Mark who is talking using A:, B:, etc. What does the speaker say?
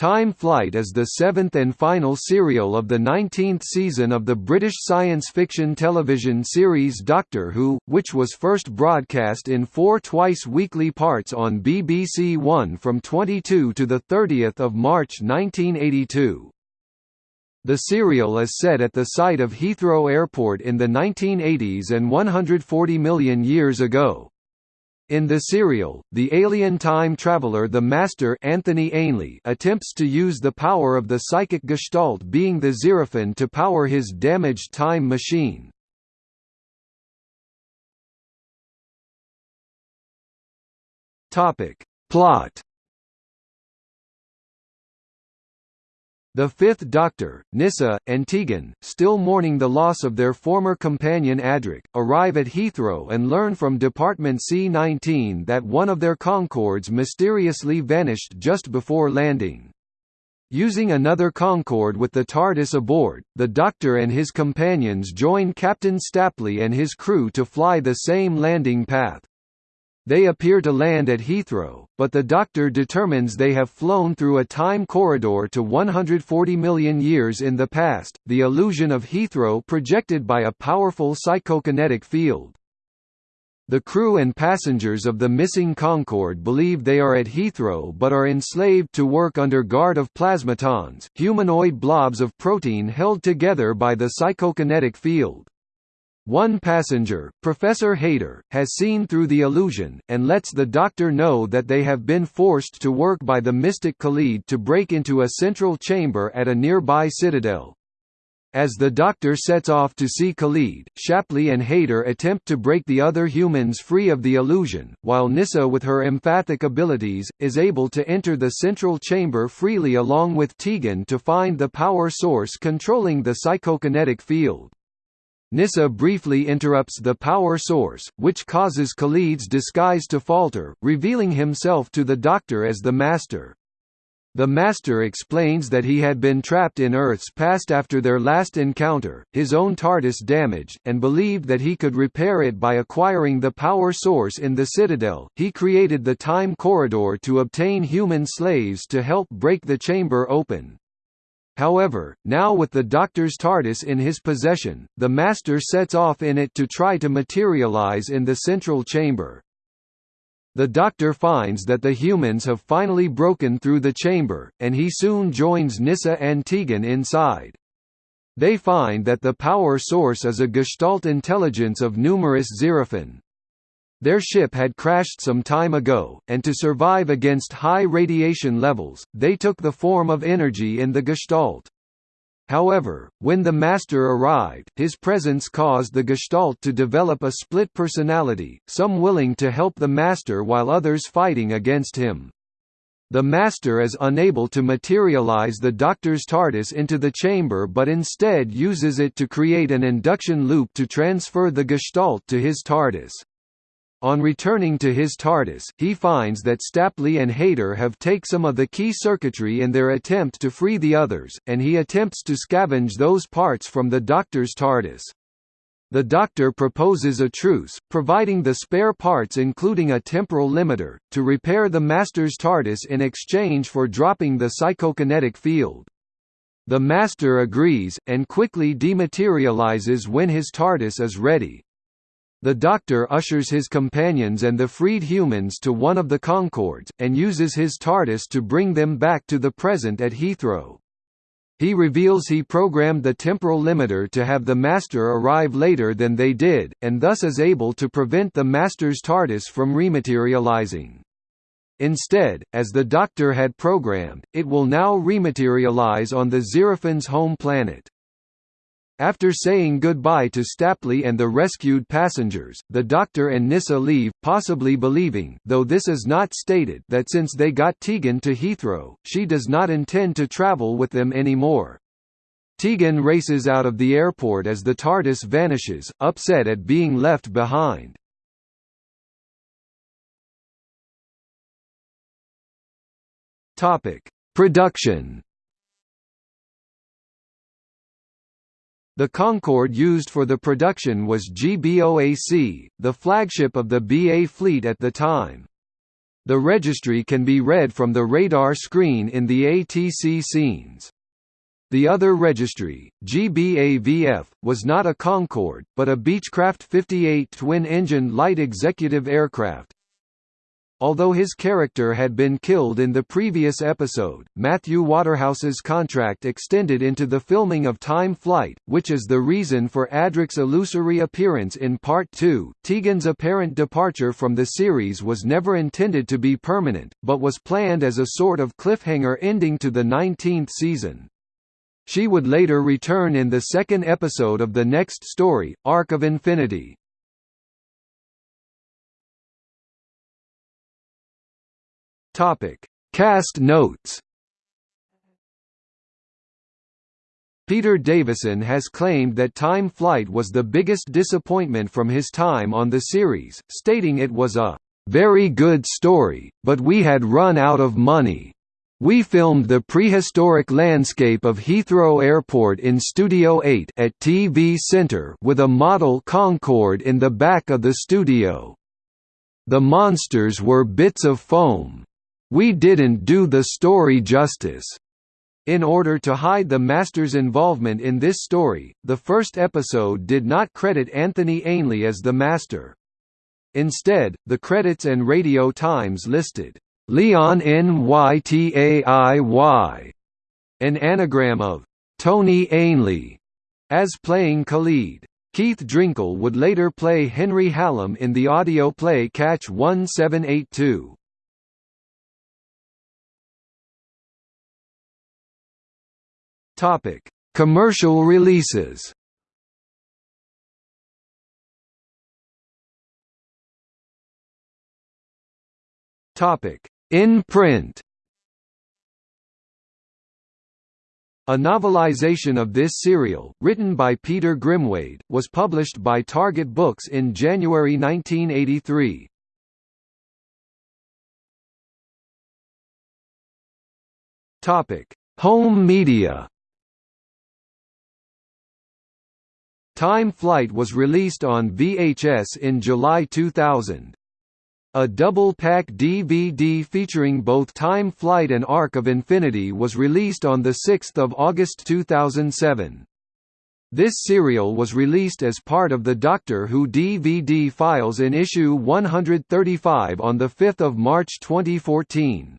A: Time Flight is the seventh and final serial of the 19th season of the British science fiction television series Doctor Who, which was first broadcast in four twice-weekly parts on BBC One from 22 to 30 March 1982. The serial is set at the site of Heathrow Airport in the 1980s and 140 million years ago. In the serial, the alien time traveler the Master Anthony Ainley attempts to use the power of the psychic gestalt being the Xeraphin to power his damaged time machine. Plot The Fifth Doctor, Nyssa, and Tegan, still mourning the loss of their former companion Adric, arrive at Heathrow and learn from Department C-19 that one of their Concordes mysteriously vanished just before landing. Using another Concorde with the TARDIS aboard, the Doctor and his companions join Captain Stapley and his crew to fly the same landing path. They appear to land at Heathrow, but the Doctor determines they have flown through a time corridor to 140 million years in the past, the illusion of Heathrow projected by a powerful psychokinetic field. The crew and passengers of the missing Concorde believe they are at Heathrow but are enslaved to work under guard of plasmatons, humanoid blobs of protein held together by the psychokinetic field. One passenger, Professor Hayter, has seen through the illusion, and lets the Doctor know that they have been forced to work by the mystic Kalid to break into a central chamber at a nearby citadel. As the Doctor sets off to see Kalid, Stapley and Hayter attempt to break the other humans free of the illusion, while Nyssa with her empathic abilities, is able to enter the central chamber freely along with Tegan to find the power source controlling the psychokinetic field. Nyssa briefly interrupts the power source, which causes Kalid's disguise to falter, revealing himself to the Doctor as the Master. The Master explains that he had been trapped in Earth's past after their last encounter, his own TARDIS damaged, and believed that he could repair it by acquiring the power source in the Citadel. He created the Time Corridor to obtain human slaves to help break the chamber open. However, now with the Doctor's TARDIS in his possession, the Master sets off in it to try to materialize in the central chamber. The Doctor finds that the humans have finally broken through the chamber, and he soon joins Nyssa and Tegan inside. They find that the power source is a Gestalt intelligence of numerous Xeraphin. Their ship had crashed some time ago, and to survive against high radiation levels, they took the form of energy in the Gestalt. However, when the Master arrived, his presence caused the Gestalt to develop a split personality, some willing to help the Master while others fighting against him. The Master is unable to materialize the Doctor's TARDIS into the chamber but instead uses it to create an induction loop to transfer the Gestalt to his TARDIS. On returning to his TARDIS, he finds that Stapley and Hayter have take some of the key circuitry in their attempt to free the others, and he attempts to scavenge those parts from the Doctor's TARDIS. The Doctor proposes a truce, providing the spare parts including a temporal limiter, to repair the Master's TARDIS in exchange for dropping the psychokinetic field. The Master agrees, and quickly dematerializes when his TARDIS is ready. The Doctor ushers his companions and the freed humans to one of the Concordes, and uses his TARDIS to bring them back to the present at Heathrow. He reveals he programmed the temporal limiter to have the Master arrive later than they did, and thus is able to prevent the Master's TARDIS from rematerializing. Instead, as the Doctor had programmed, it will now rematerialize on the Xeraphin's home planet. After saying goodbye to Stapley and the rescued passengers, the Doctor and Nyssa leave, possibly believing though this is not stated that since they got Tegan to Heathrow, she does not intend to travel with them anymore. Tegan races out of the airport as the TARDIS vanishes, upset at being left behind. Production The Concorde used for the production was GBOAC, the flagship of the BA fleet at the time. The registry can be read from the radar screen in the ATC scenes. The other registry, GBAVF, was not a Concorde, but a Beechcraft 58 twin-engine light executive aircraft. Although his character had been killed in the previous episode, Matthew Waterhouse's contract extended into the filming of Time Flight, which is the reason for Adric's illusory appearance in Part 2. Tegan's apparent departure from the series was never intended to be permanent, but was planned as a sort of cliffhanger ending to the 19th season. She would later return in the second episode of the next story, Arc of Infinity. Topic: Cast notes. Peter Davison has claimed that Time Flight was the biggest disappointment from his time on the series, stating it was a very good story, but we had run out of money. We filmed the prehistoric landscape of Heathrow Airport in Studio 8 at TV Centre with a model Concorde in the back of the studio. The monsters were bits of foam. We didn't do the story justice. In order to hide the Master's involvement in this story, the first episode did not credit Anthony Ainley as the Master. Instead, the credits and radio times listed Leon Nytaiy, an anagram of Tony Ainley, as playing Kalid. Keith Drinkel would later play Henry Hallam in the audio play Catch 1782. Topic: Commercial releases. Topic: in print A novelization of this serial, written by Peter Grimwade, was published by Target Books in January 1983. Topic: Home media. Time Flight was released on VHS in July 2000. A double-pack DVD featuring both Time Flight and Arc of Infinity was released on 6 August 2007. This serial was released as part of the Doctor Who DVD files in issue 135 on 5 March 2014.